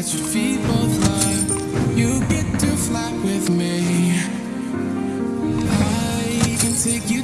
both You get to fly with me. I can take you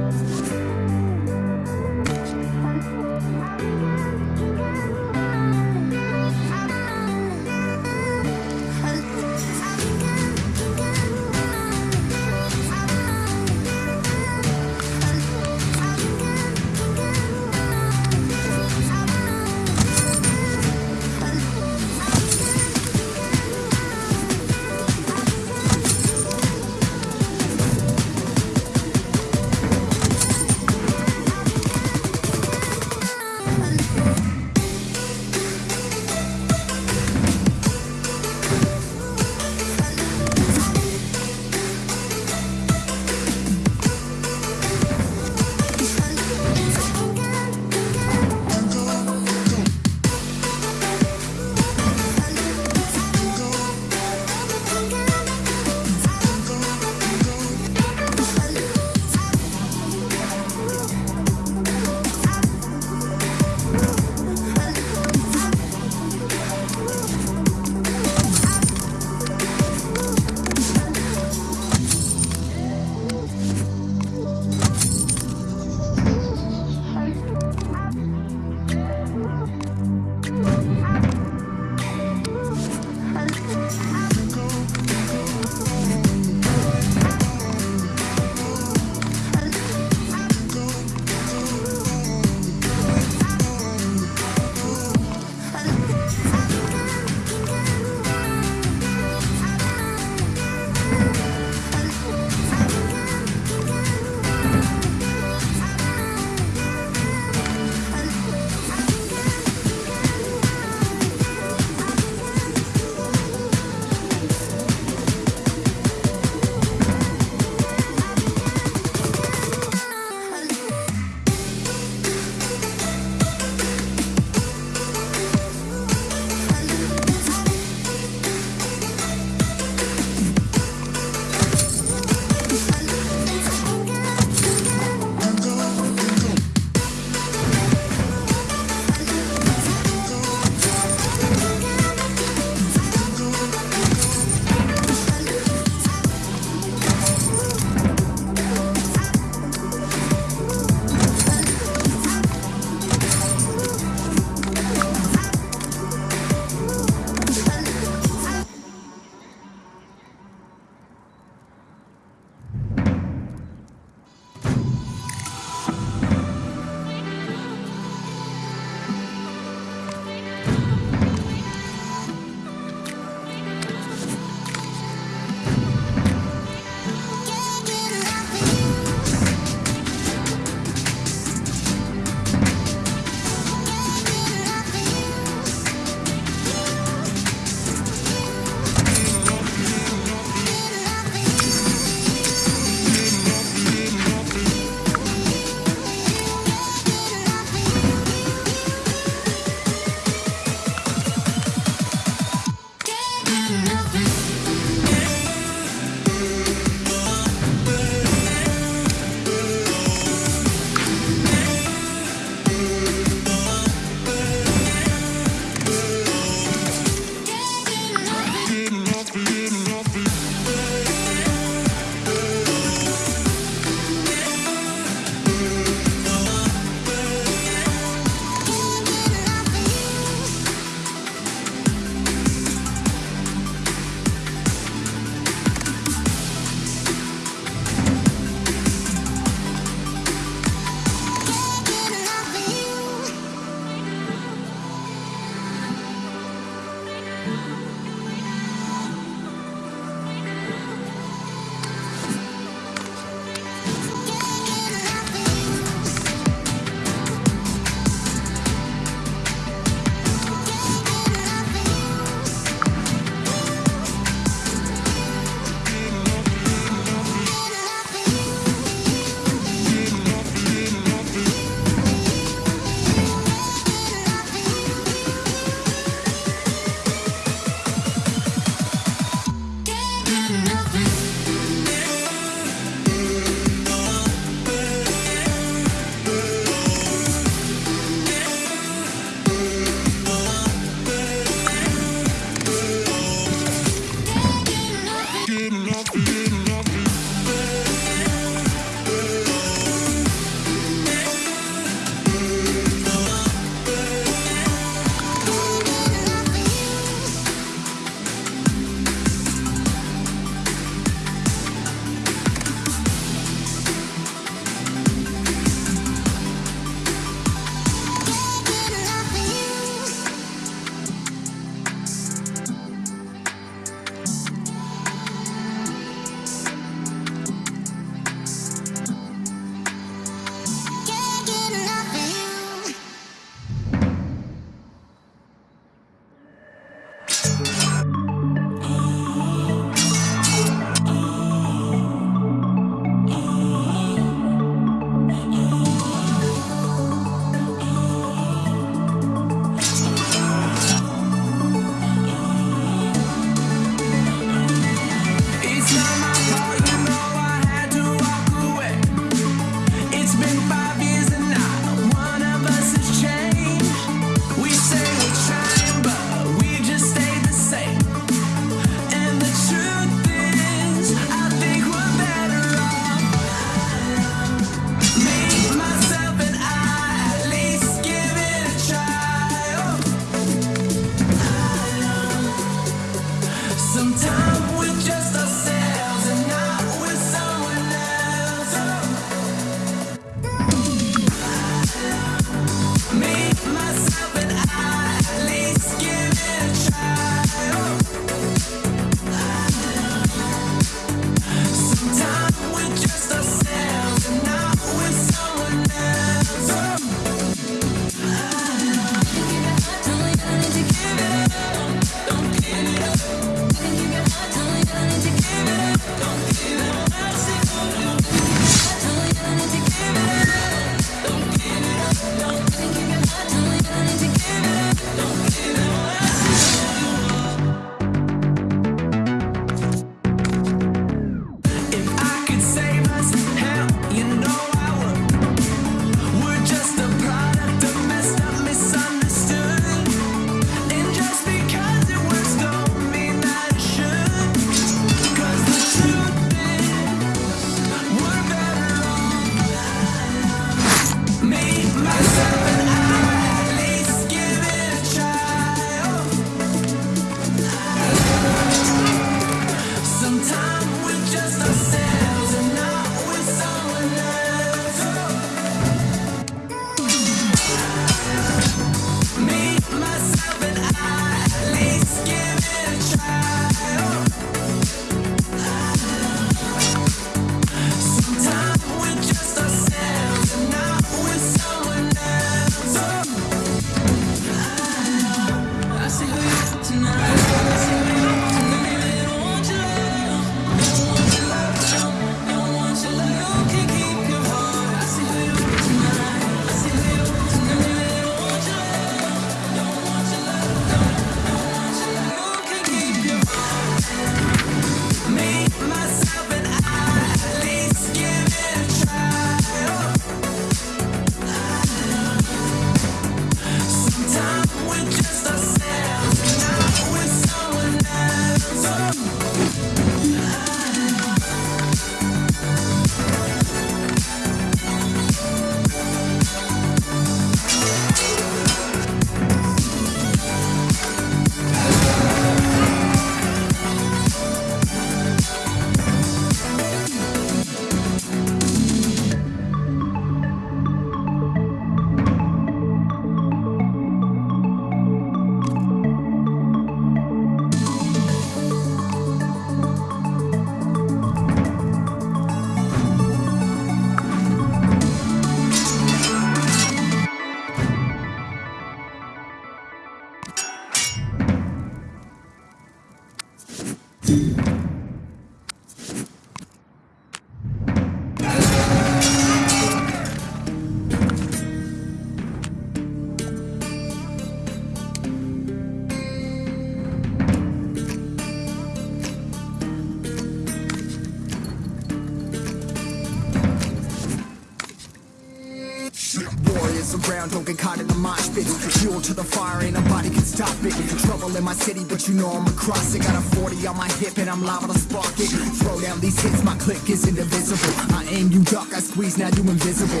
but you know I'm across it. Got a 40 on my hip and I'm liable to spark it. Throw down these hits, my click is indivisible. I aim, you duck, I squeeze, now you invisible.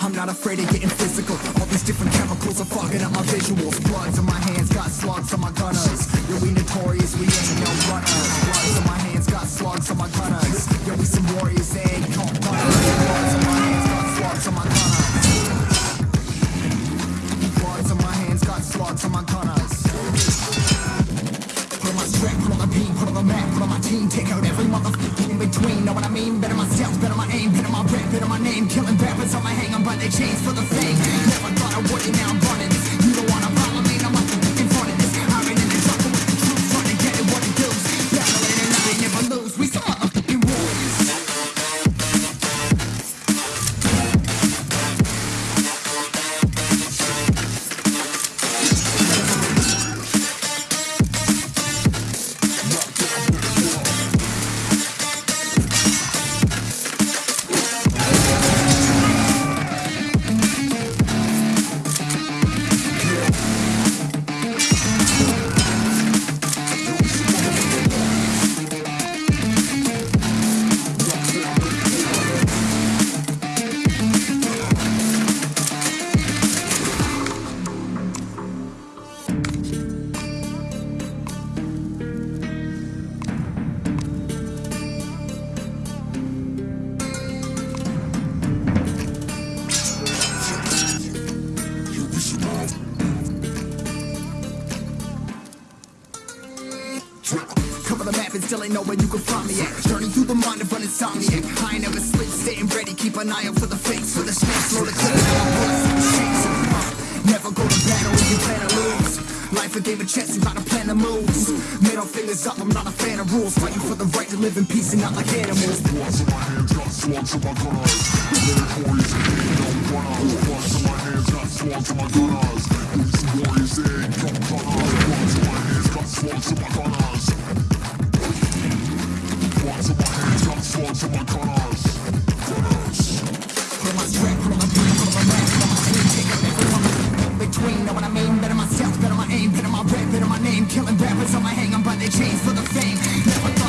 I'm not afraid of getting physical. All these different chemicals are fogging up my visuals. Bloods on my hands, got slugs on my gunners. Yo, we notorious, we ain't no runners. Bloods on my hands, got slugs on my gunners. Yo, we some warriors, they ain't no runners. Bloods on my hands, got slugs on my gunners. Bloods on my hands, got slugs on my gunners. On my team, take out every motherfucker in between. Know what I mean? Better myself, better my aim, better my rep, better my name. Killing rappers on my hang, I'm by their chains for the fame. Never thought I would, and now still ain't know where you can find me at. Journey through the mind of an insomniac. I ain't never sleep, staying ready. Keep an eye out for the fakes, for the snakes. Slow the clip, Never go to battle if you plan to lose. Life a game of chess, you gotta plan the moves. Middle fingers up, I'm not a fan of rules. Fighting for the right to live in peace and not like animals. Bloods in my hands, got slugs in my gunners. Lyric warriors, ain't no runners. Bloods in my hands, got slugs in my gunners. These Killing rappers on my hang, I'm by their chains for the fame. Never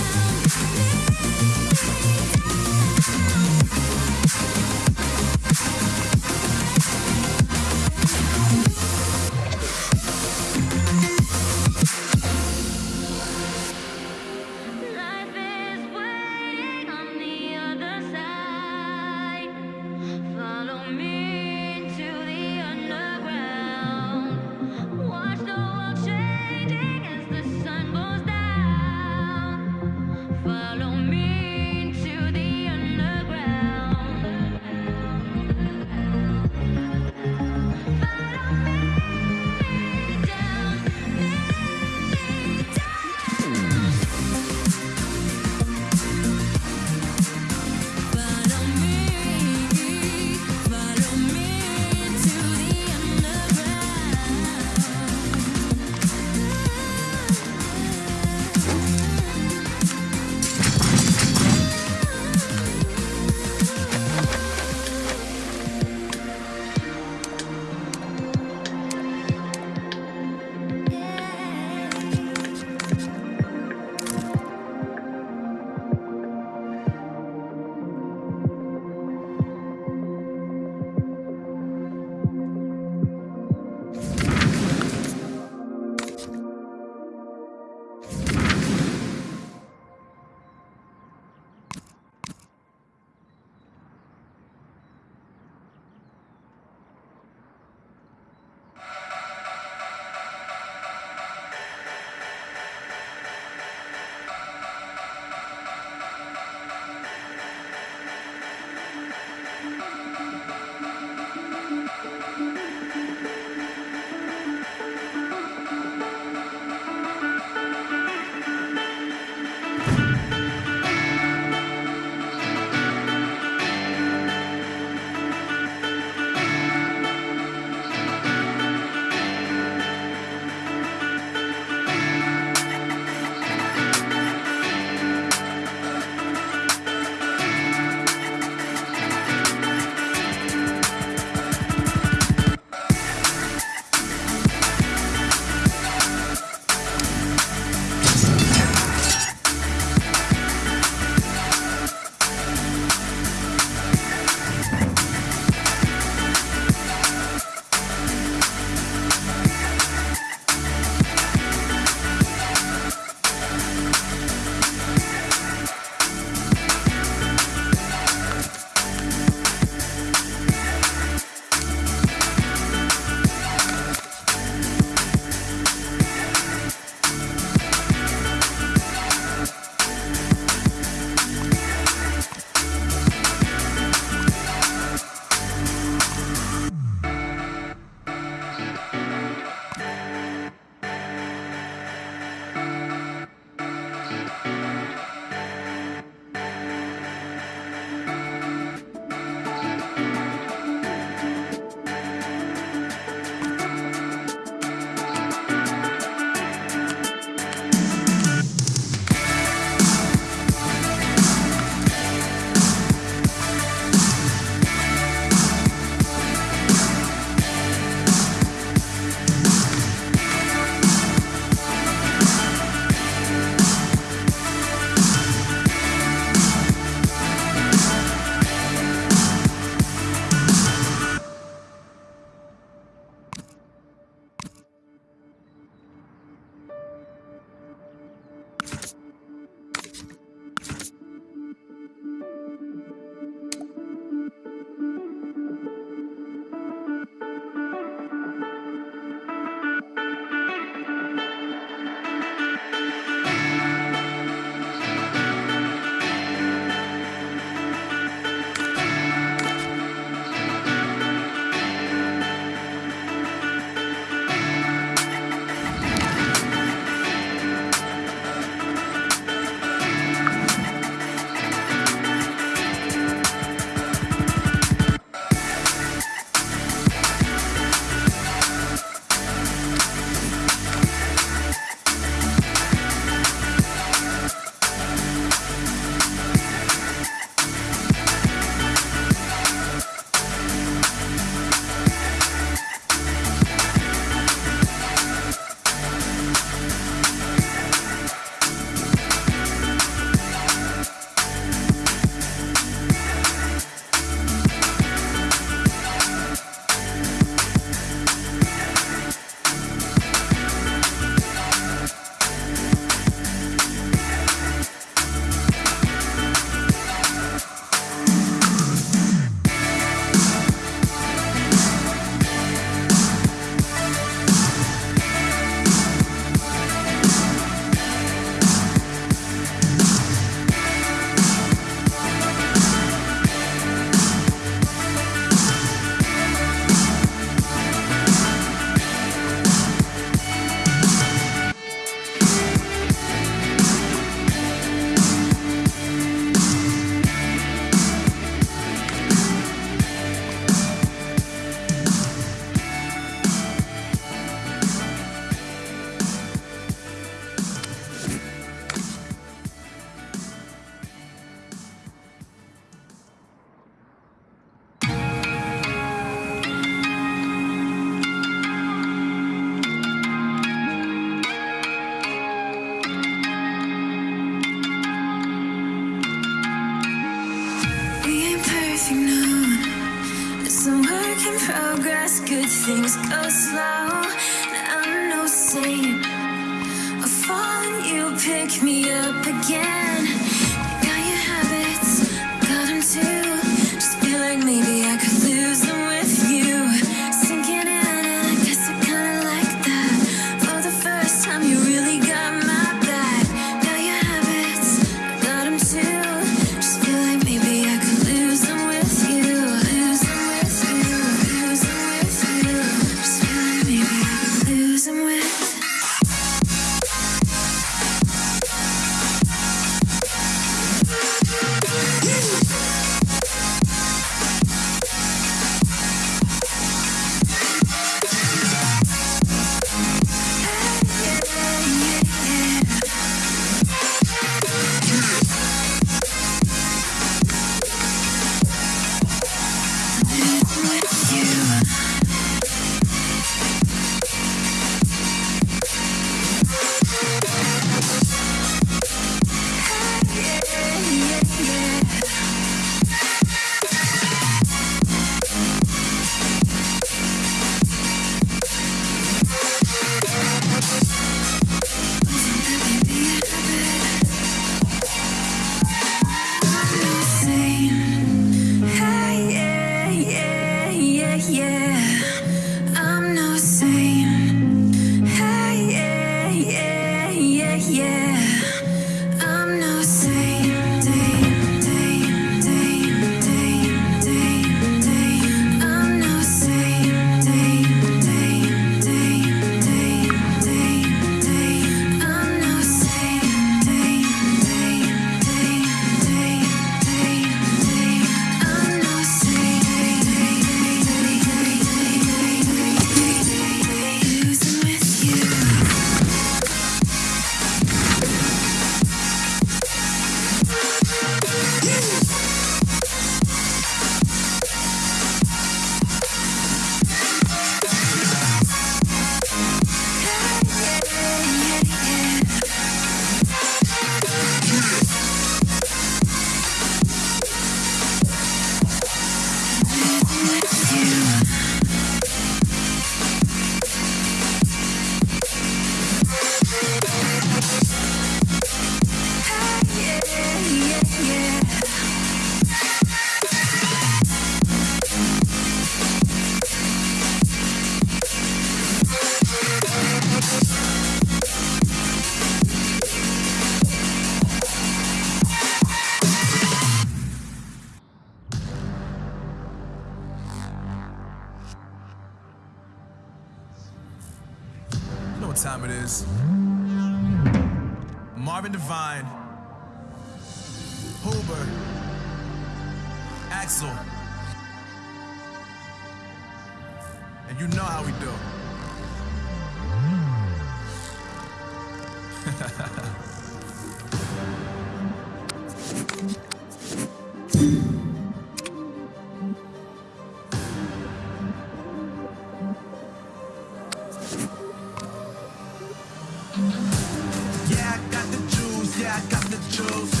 Yeah, I got the juice, yeah, I got the juice.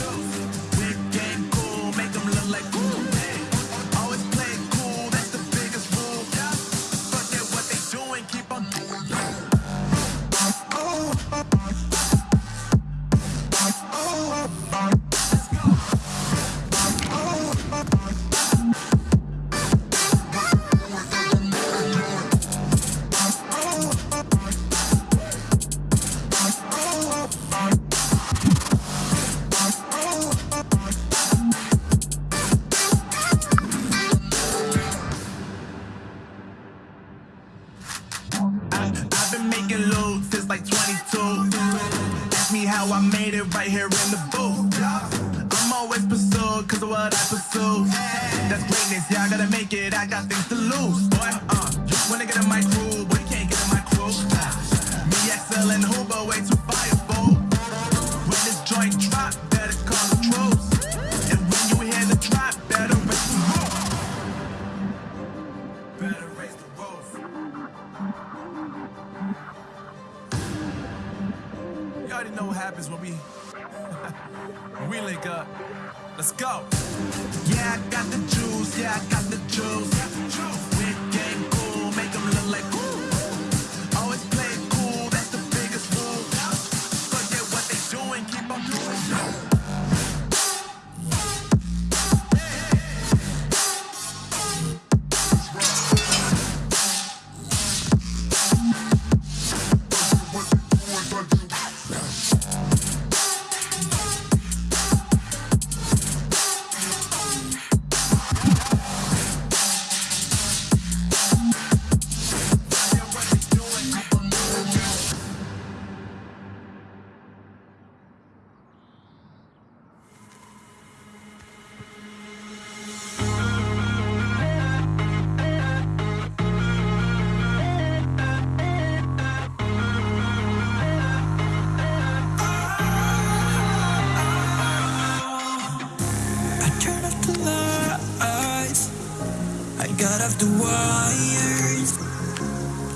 out of the wires.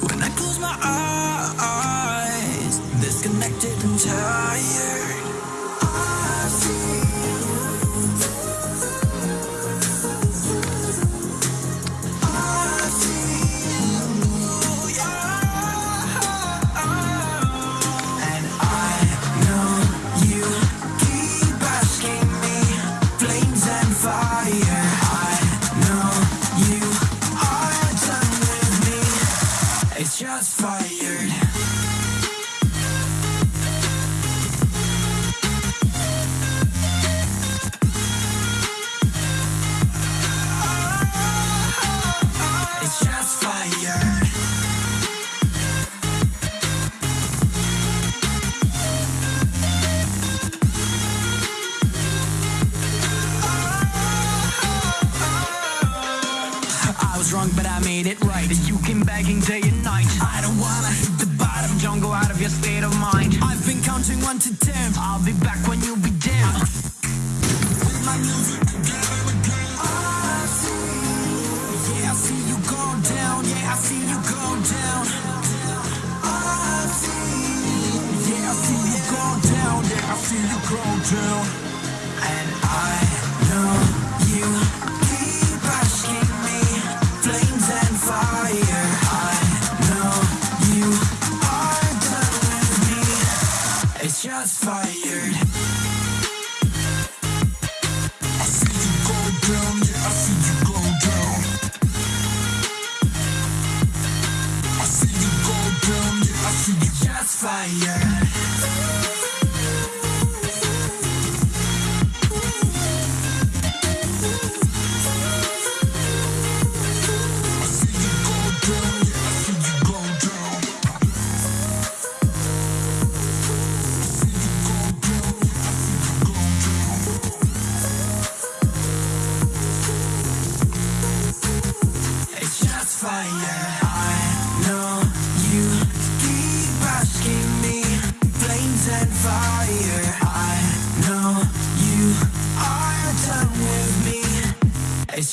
When I close my eyes, disconnected and tired.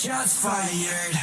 Just fired.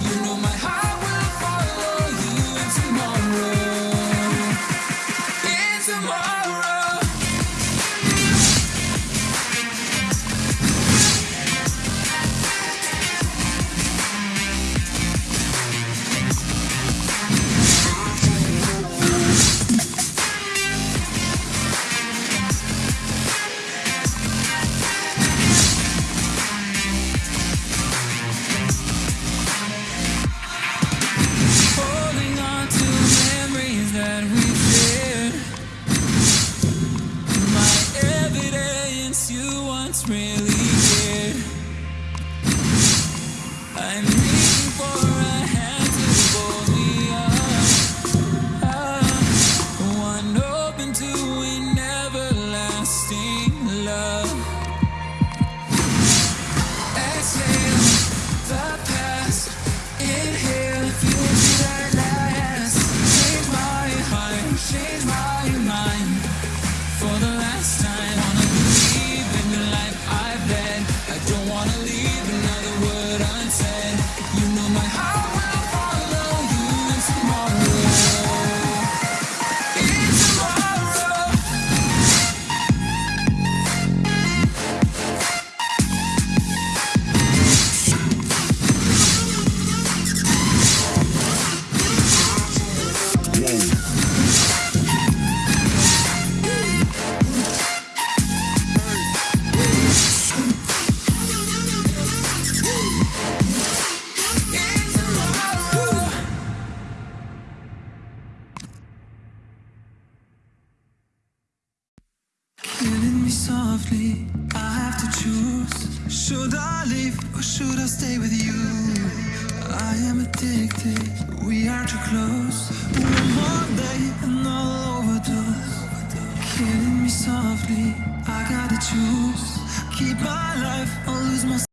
You